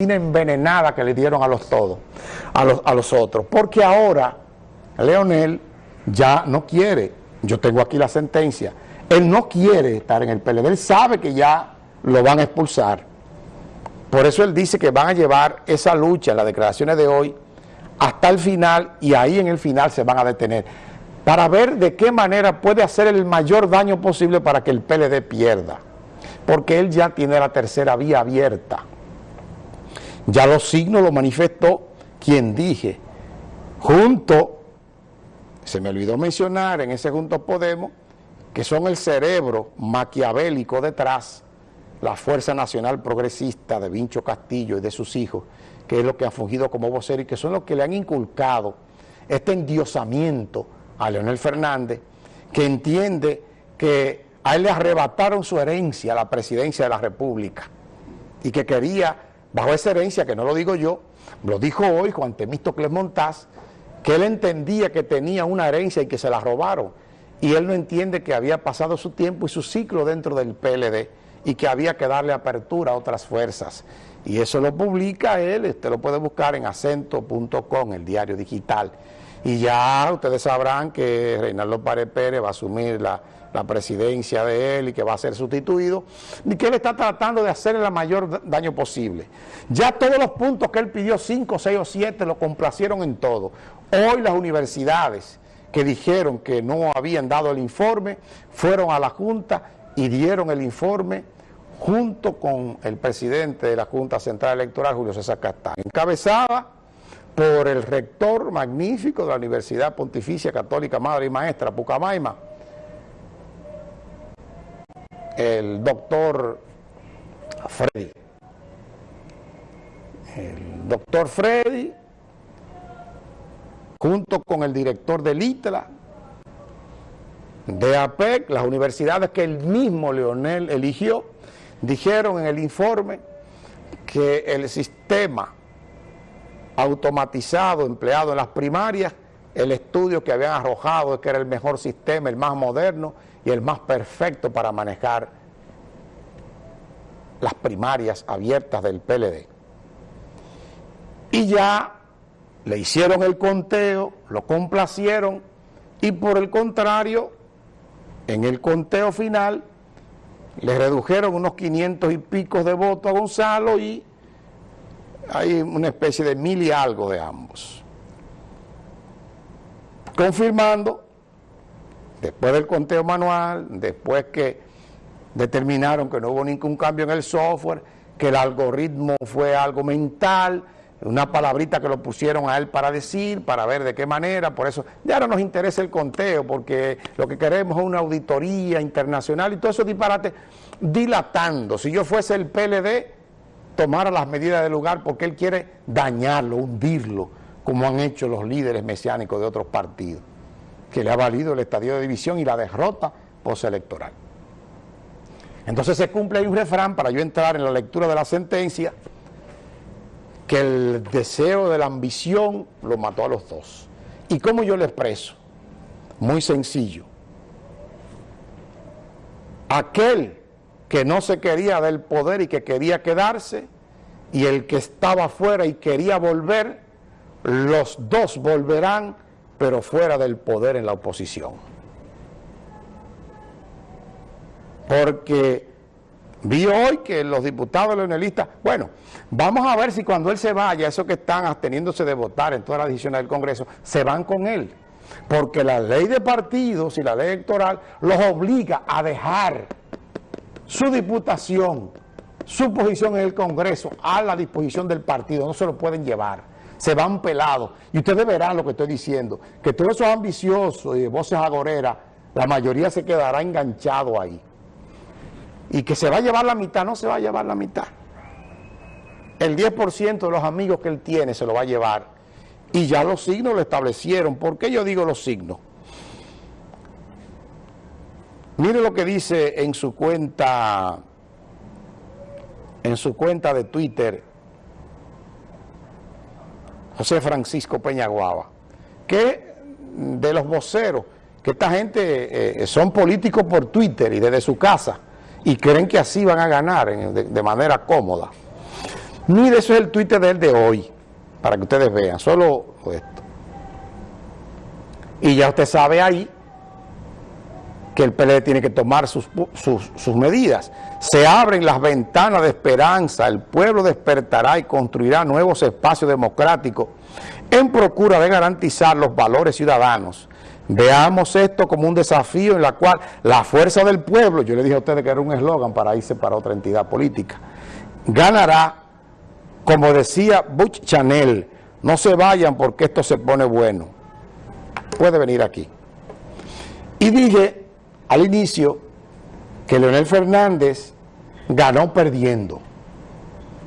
envenenada que le dieron a los todos, a los, a los otros. Porque ahora Leonel ya no quiere, yo tengo aquí la sentencia, él no quiere estar en el PLD, él sabe que ya lo van a expulsar. Por eso él dice que van a llevar esa lucha en las declaraciones de hoy hasta el final y ahí en el final se van a detener para ver de qué manera puede hacer el mayor daño posible para que el PLD pierda. Porque él ya tiene la tercera vía abierta. Ya los signos lo manifestó quien dije, junto, se me olvidó mencionar en ese Junto Podemos, que son el cerebro maquiavélico detrás, la Fuerza Nacional Progresista de Vincho Castillo y de sus hijos, que es lo que ha fungido como vocero y que son los que le han inculcado este endiosamiento a Leonel Fernández, que entiende que a él le arrebataron su herencia la presidencia de la República y que quería, bajo esa herencia, que no lo digo yo, lo dijo hoy Juan Temístocles Montaz, que él entendía que tenía una herencia y que se la robaron, y él no entiende que había pasado su tiempo y su ciclo dentro del PLD y que había que darle apertura a otras fuerzas. Y eso lo publica él, usted lo puede buscar en acento.com, el diario digital. Y ya ustedes sabrán que Reinaldo Párez Pérez va a asumir la, presidencia de él y que va a ser sustituido, y que él está tratando de hacer el mayor daño posible. Ya todos los puntos que él pidió, 5, 6 o 7, lo complacieron en todo. Hoy las universidades que dijeron que no habían dado el informe, fueron a la Junta y dieron el informe junto con el presidente de la Junta Central Electoral, Julio César Castán, encabezada por el rector magnífico de la Universidad Pontificia Católica Madre y Maestra, Pucamaima, el doctor Freddy. El doctor Freddy, junto con el director del ITLA, de APEC, las universidades que el mismo Leonel eligió, dijeron en el informe que el sistema automatizado empleado en las primarias, el estudio que habían arrojado es que era el mejor sistema, el más moderno y el más perfecto para manejar las primarias abiertas del PLD. Y ya le hicieron el conteo, lo complacieron y por el contrario, en el conteo final, le redujeron unos 500 y pico de votos a Gonzalo y hay una especie de mil y algo de ambos. Confirmando, después del conteo manual, después que determinaron que no hubo ningún cambio en el software, que el algoritmo fue algo mental, una palabrita que lo pusieron a él para decir, para ver de qué manera, por eso ya no nos interesa el conteo, porque lo que queremos es una auditoría internacional y todo eso disparate dilatando. Si yo fuese el PLD, tomara las medidas del lugar porque él quiere dañarlo, hundirlo, como han hecho los líderes mesiánicos de otros partidos, que le ha valido el estadio de división y la derrota postelectoral. Entonces se cumple ahí un refrán para yo entrar en la lectura de la sentencia, que el deseo de la ambición lo mató a los dos. ¿Y cómo yo le expreso? Muy sencillo. Aquel que no se quería del poder y que quería quedarse, y el que estaba afuera y quería volver, los dos volverán, pero fuera del poder en la oposición. Porque vi hoy que los diputados leonelistas, bueno, vamos a ver si cuando él se vaya, esos que están absteniéndose de votar en todas las decisiones del Congreso, se van con él. Porque la ley de partidos y la ley electoral los obliga a dejar su diputación, su posición en el Congreso a la disposición del partido, no se lo pueden llevar, se van pelados. Y ustedes verán lo que estoy diciendo, que todos esos ambiciosos y de voces agoreras, la mayoría se quedará enganchado ahí. Y que se va a llevar la mitad, no se va a llevar la mitad. El 10% de los amigos que él tiene se lo va a llevar. Y ya los signos lo establecieron. ¿Por qué yo digo los signos? Mire lo que dice en su cuenta, en su cuenta de Twitter, José Francisco Peñaguaba, que de los voceros, que esta gente eh, son políticos por Twitter y desde su casa, y creen que así van a ganar de, manera cómoda. Mire, eso es el Twitter de él de hoy, para que ustedes vean, solo esto. Y ya usted sabe ahí que el PLD tiene que tomar sus, sus, medidas. Se abren las ventanas de esperanza, el pueblo despertará y construirá nuevos espacios democráticos en procura de garantizar los valores ciudadanos. Veamos esto como un desafío en la cual la fuerza del pueblo, yo le dije a ustedes que era un eslogan para irse para otra entidad política, ganará, como decía Butch Chanel, no se vayan porque esto se pone bueno. Puede venir aquí. Y dije al inicio que Leonel Fernández ganó perdiendo.